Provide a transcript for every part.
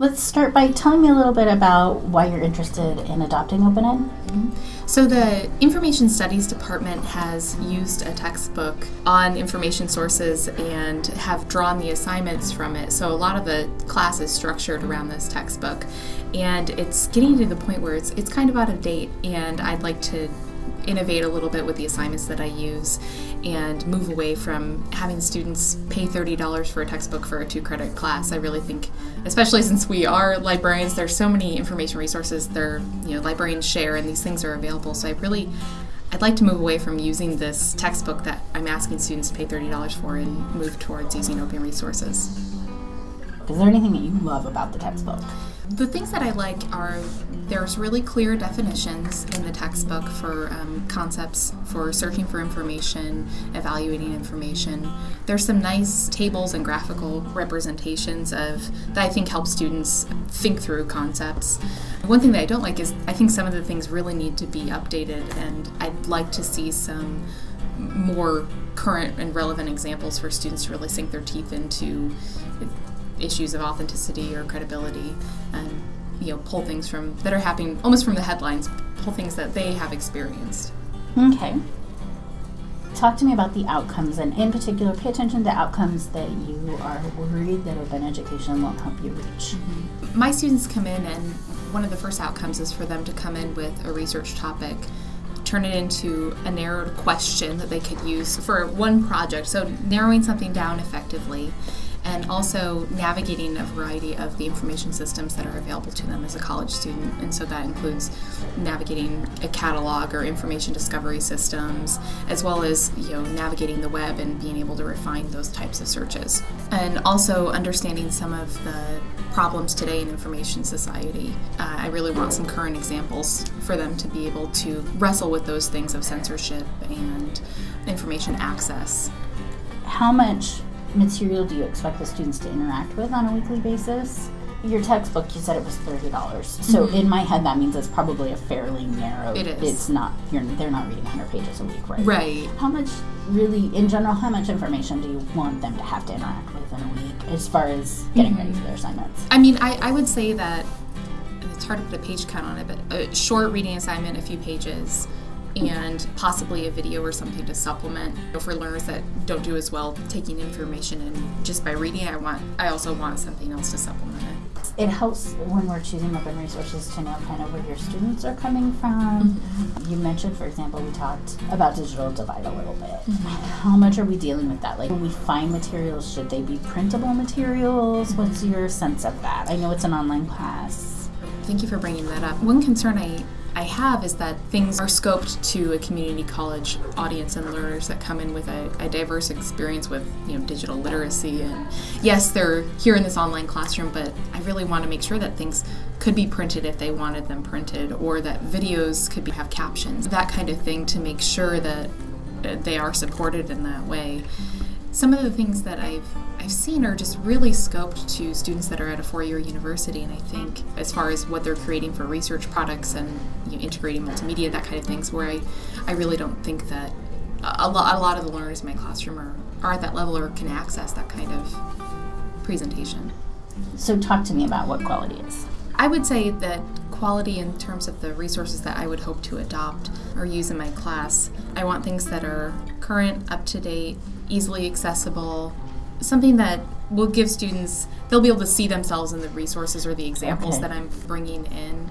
Let's start by telling me a little bit about why you're interested in adopting OpenEd. Mm-hmm. So, the Information Studies Department has used a textbook on information sources and have drawn the assignments from it. So, a lot of the class is structured around this textbook. And it's getting to the point where it's, it's kind of out of date, and I'd like to innovate a little bit with the assignments that I use and move away from having students pay $30 for a textbook for a two credit class. I really think, especially since we are librarians, there's so many information resources that you know librarians share and these things are available. So I really I'd like to move away from using this textbook that I'm asking students to pay $30 for and move towards using open resources. Is there anything that you love about the textbook? The things that I like are there's really clear definitions in the textbook for um, concepts for searching for information, evaluating information. There's some nice tables and graphical representations of that I think help students think through concepts. One thing that I don't like is I think some of the things really need to be updated, and I'd like to see some more current and relevant examples for students to really sink their teeth into issues of authenticity or credibility and you know pull things from that are happening almost from the headlines pull things that they have experienced Okay. Talk to me about the outcomes, and in particular, pay attention to outcomes that you are worried that open education won't help you reach. Mm-hmm. my students come in and one of the first outcomes is for them to come in with a research topic turn it into a narrowed question that they could use for one project so narrowing something down effectively and also navigating a variety of the information systems that are available to them as a college student. And so that includes navigating a catalog or information discovery systems, as well as you know navigating the web and being able to refine those types of searches. And also understanding some of the problems today in information society. Uh, I really want some current examples for them to be able to wrestle with those things of censorship and information access. How much material do you expect the students to interact with on a weekly basis? Your textbook, you said it was thirty dollars. So Mhm. in my head, that means it's probably a fairly narrow. It is. It's not. You're. They're not reading hundred pages a week, right? Right. How much, really, in general, how much information do you want them to have to interact with in a week, as far as getting ready for their assignments? I mean, I, I would say that it's hard to put a page count on it, but a short reading assignment, a few pages, and possibly a video or something to supplement. You know, for learners that don't do as well taking information and just by reading, I want I also want something else to supplement it. It helps when we're choosing open resources to know kind of where your students are coming from. Mm-hmm. You mentioned, for example, we talked about digital divide a little bit. Mm-hmm. How much are we dealing with that? Like when we find materials, should they be printable materials? What's your sense of that? I know it's an online class. Thank you for bringing that up. One concern I, I have is that things are scoped to a community college audience and learners that come in with a, a diverse experience with you know digital literacy. And yes they're here in this online classroom but I really want to make sure that things could be printed if they wanted them printed or that videos could be, have captions that kind of thing to make sure that uh, they are supported in that way. Some of the things that I've I've seen are just really scoped to students that are at a four-year university, and I think as far as what they're creating for research products and you know, integrating multimedia, that kind of things, where I, I really don't think that a lot a lot of the learners in my classroom are, are at that level or can access that kind of presentation. So talk to me about what quality is. I would say that quality in terms of the resources that I would hope to adopt or use in my class. I want things that are current, up to date, easily accessible, something that will give students they'll be able to see themselves in the resources or the examples Okay. that I'm bringing in.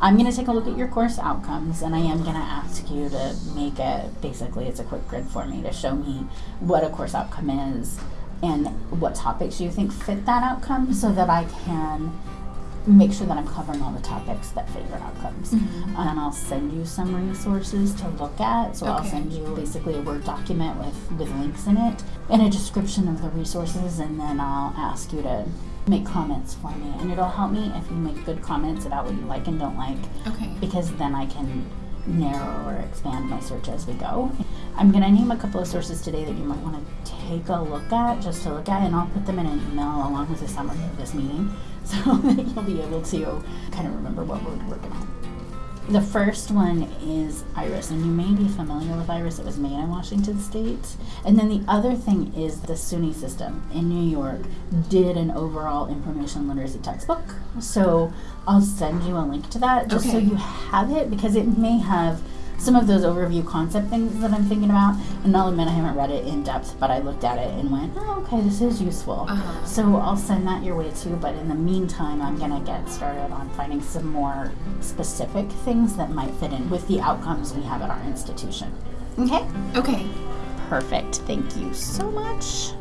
I'm going to take a look at your course outcomes and I am going to ask you to make a basically it's a quick grid for me to show me what a course outcome is and what topics you think fit that outcome so that I can make sure that I'm covering all the topics that favor outcomes. Mm-hmm. And I'll send you some resources to look at. So I'll send you basically a Word document with, with links in it and a description of the resources and then I'll ask you to make comments for me. And it'll help me if you make good comments about what you like and don't like Okay. because then I can narrow or expand my search as we go. I'm going to name a couple of sources today that you might want to take a look at, just to look at, and I'll put them in an email along with a summary of this meeting so that you'll be able to kind of remember what we're working on. The first one is Iris, and you may be familiar with Iris. It was made in Washington State. And then the other thing is the SUNY system in New York did an overall information literacy textbook. So I'll send you a link to that just so you have it because it may have some of those overview concept things that I'm thinking about. And I'll admit I haven't read it in depth, but I looked at it and went, oh, okay, this is useful. Uh-huh. So I'll send that your way too. But in the meantime, I'm going to get started on finding some more specific things that might fit in with the outcomes we have at our institution. Okay? Okay. Perfect. Thank you so much.